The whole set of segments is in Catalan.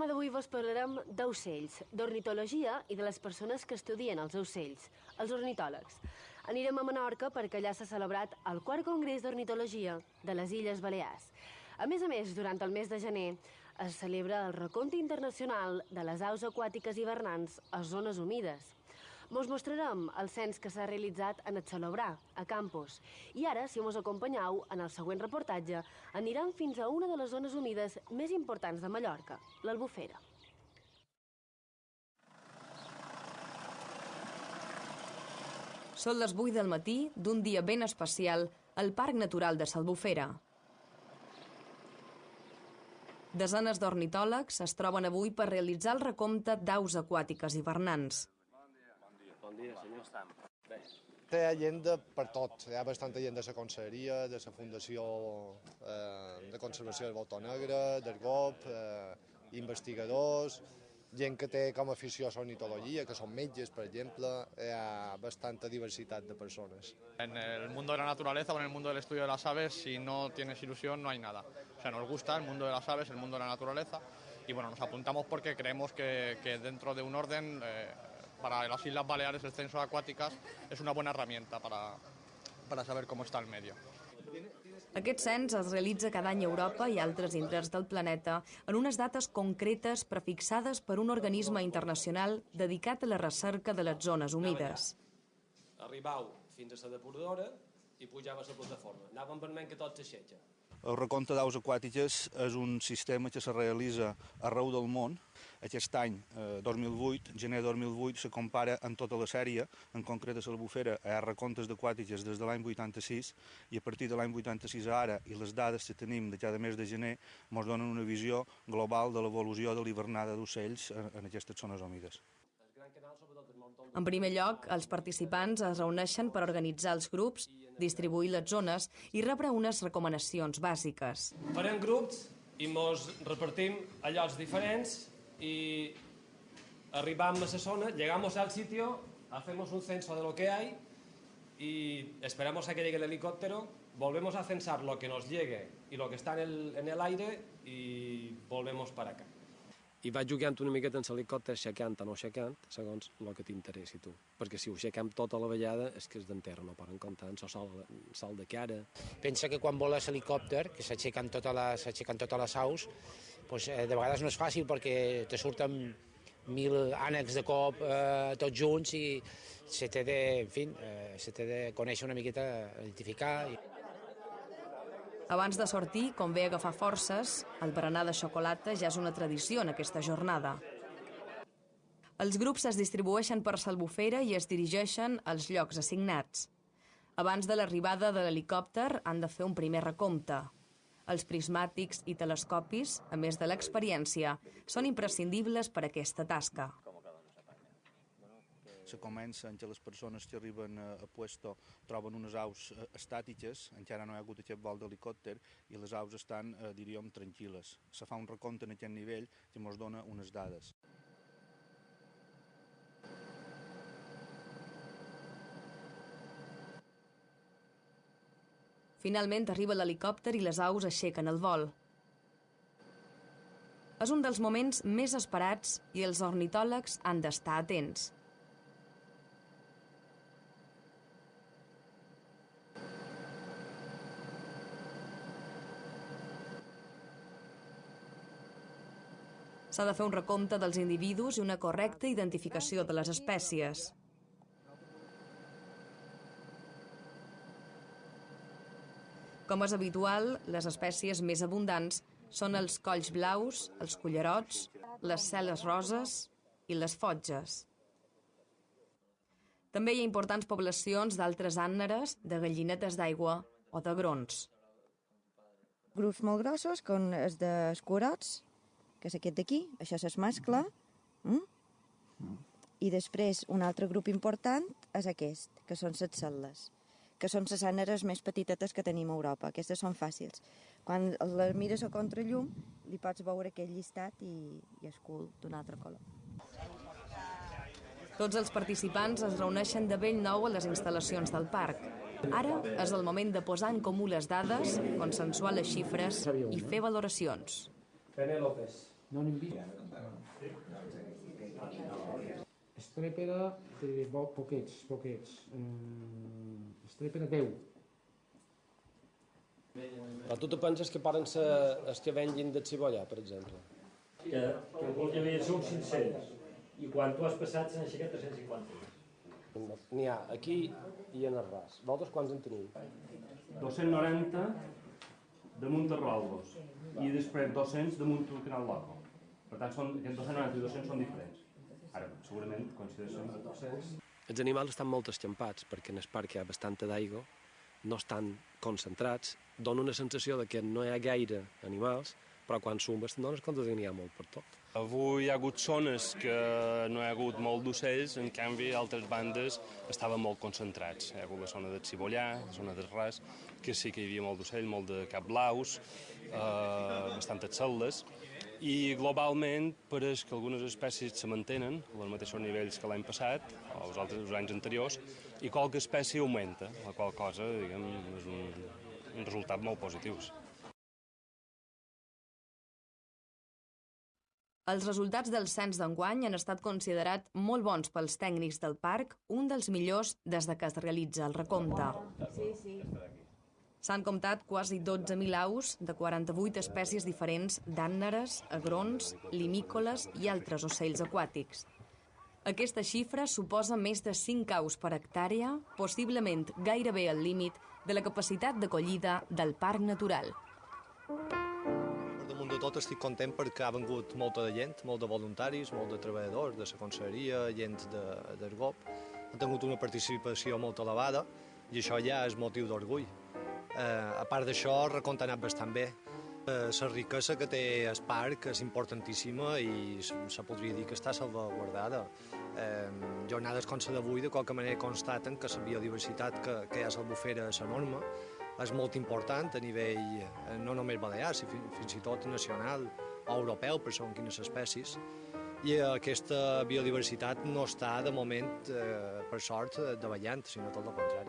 programa d'avui vos parlarem d'ocells, d'ornitologia i de les persones que estudien els ocells, els ornitòlegs. Anirem a Menorca perquè allà s'ha celebrat el quart congrés d'ornitologia de les Illes Balears. A més a més, durant el mes de gener es celebra el recompte internacional de les aus aquàtiques hivernants a zones humides. Mos mostrarem el cens que s'ha realitzat en el Celebrar, a Campos. I ara, si mos acompanyeu, en el següent reportatge, anirem fins a una de les zones humides més importants de Mallorca, l'Albufera. Són les 8 del matí d'un dia ben especial al Parc Natural de Salbufera. Desenes d'ornitòlegs es troben avui per realitzar el recompte d'aus aquàtiques hivernants. Dia, senyor. Bé. Té gent de per tot. Hi ha bastanta gent de la conselleria, de la Fundació eh, de Conservació del Voltor Negre, del GOP, eh, investigadors, gent que té com a afició a l'ornitologia, que són metges, per exemple, hi ha bastanta diversitat de persones. En el mundo de la naturaleza o en el mundo del estudio de las aves, si no tienes ilusión, no hay nada. O sea, nos gusta el mundo de las aves, el mundo de la naturaleza, y bueno, nos apuntamos porque creemos que, que dentro de un orden, eh, para las Islas Baleares el censo de acuáticas es una buena herramienta para, para saber cómo está el medio. Aquest cens es realitza cada any a Europa i altres indrets del planeta en unes dates concretes prefixades per un organisme internacional dedicat a la recerca de les zones humides. Arribau fins a la depuradora i pujava a la plataforma. Anàvem vermell que tot s'aixeca. El recompte d'aus aquàtiques és un sistema que se realitza arreu del món. Aquest any, eh, 2008, gener 2008, se compara en tota la sèrie, en concret a l'Albufera, hi ha recomptes d'aquàtiques des de l'any 86 i a partir de l'any 86 a ara i les dades que tenim de cada mes de gener ens donen una visió global de l'evolució de l'hivernada d'ocells en, en aquestes zones humides. En primer lloc, els participants es reuneixen per organitzar els grups, distribuir les zones i rebre unes recomanacions bàsiques. Farem grups i mos repartim a llocs diferents y arribamos a esa zona, llegamos al sitio, hacemos un censo de lo que hay y esperamos a que llegue el helicóptero, volvemos a censar lo que nos llegue y lo que está en el, en el aire y volvemos para acá. I vaig jugant una miqueta en l'helicòpter, aixecant o no aixecant, segons el que t'interessi tu. Perquè si ho aixequem tota la vegada és que és d'enterra, no poden comptar en sol, sol de cara. Pensa que quan vola l'helicòpter, que s'aixequen tota les, totes les aus, pues, eh, de vegades no és fàcil perquè te surten mil ànecs de cop eh, tots junts i se té de, en fi, eh, se de conèixer una miqueta, identificar. I... Abans de sortir, convé agafar forces, el berenar de xocolata ja és una tradició en aquesta jornada. Els grups es distribueixen per Salbufera i es dirigeixen als llocs assignats. Abans de l'arribada de l'helicòpter han de fer un primer recompte. Els prismàtics i telescopis, a més de l'experiència, són imprescindibles per a aquesta tasca se comença en què les persones que arriben a, a puesto troben unes aus eh, estàtiques, encara no hi ha hagut aquest vol d'helicòpter, i les aus estan, eh, diríem, tranquil·les. Se fa un recompte en aquest nivell que ens dona unes dades. Finalment arriba l'helicòpter i les aus aixequen el vol. És un dels moments més esperats i els ornitòlegs han d'estar atents. S'ha de fer un recompte dels individus i una correcta identificació de les espècies. Com és habitual, les espècies més abundants són els colls blaus, els cullerots, les celes roses i les fotges. També hi ha importants poblacions d'altres ànneres, de gallinetes d'aigua o de grons. Grups molt grossos, com els de escurots, que és aquest d'aquí, això és mascle, mm? i després un altre grup important és aquest, que són les cel·les, que són les àneres més petitetes que tenim a Europa. Aquestes són fàcils. Quan les mires a contrallum, li pots veure aquell llistat i, i és cul d'un altre color. Tots els participants es reuneixen de vell nou a les instal·lacions del parc. Ara és el moment de posar en comú les dades, consensuar les xifres i fer valoracions. Penélopes. Non in vita. Estrèpera bo, poquets, poquets. Eh, estrèpera 10. Però tu te penses que poden ser els que venguin de cibollà, per exemple? Que, que algun que havia són 500 i quan tu has passat s'han aixecat 350. N'hi ha aquí i en el ras. Vosaltres quants en teniu? 290 damunt de Roldos i després 200 damunt del Canal Loco. Per tant, són, aquests 290 i 200 són diferents. Ara, segurament, coincideixen 200. Els animals estan molt escampats perquè en el parc hi ha bastanta d'aigua, no estan concentrats, dona una sensació de que no hi ha gaire animals, però quan sumes te'n dones compte que n'hi ha molt per tot. Avui hi ha hagut zones que no hi ha hagut molt d'ocells, en canvi altres bandes estaven molt concentrats. Hi ha hagut la zona de Cibollà, la zona del Ras, que sí que hi havia molt d'ocell, molt de capblaus, eh, bastantes celdes, i globalment pareix que algunes espècies se mantenen als mateixos nivells que l'any passat o els altres els anys anteriors i qualque espècie augmenta, la qual cosa diguem, és un, un resultat molt positiu. Els resultats del cens d'enguany han estat considerats molt bons pels tècnics del parc, un dels millors des de que es realitza el recompte. Sí, sí. S'han comptat quasi 12.000 aus de 48 espècies diferents d'ànneres, agrons, limícoles i altres ocells aquàtics. Aquesta xifra suposa més de 5 aus per hectàrea, possiblement gairebé al límit de la capacitat d'acollida del parc natural. Per damunt de tot estic content perquè ha vengut molta de gent, molt de voluntaris, molt de treballadors de la conselleria, gent de, del GOP. Han tingut una participació molt elevada i això ja és motiu d'orgull. Eh, a part d'això, recompte ha anat bastant bé. Eh, la riquesa que té el parc és importantíssima i se, podria dir que està salvaguardada. Eh, jornades com la d'avui, de qualque manera, constaten que la biodiversitat que, que hi ha a l'Albufera és enorme, és molt important a nivell eh, no només balear, sinó fins i tot nacional o europeu, per segons quines espècies. I aquesta biodiversitat no està, de moment, eh, per sort, davallant, sinó tot el contrari.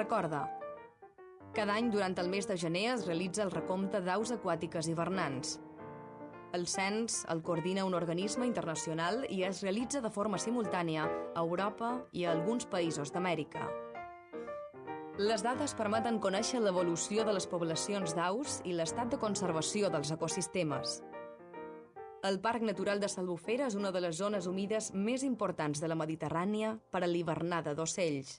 Recorda, cada any durant el mes de gener es realitza el recompte d'aus aquàtiques hivernants. El cens el coordina un organisme internacional i es realitza de forma simultània a Europa i a alguns països d'Amèrica. Les dades permeten conèixer l'evolució de les poblacions d'aus i l'estat de conservació dels ecosistemes. El Parc Natural de Salbufera és una de les zones humides més importants de la Mediterrània per a l'hivernada d'ocells.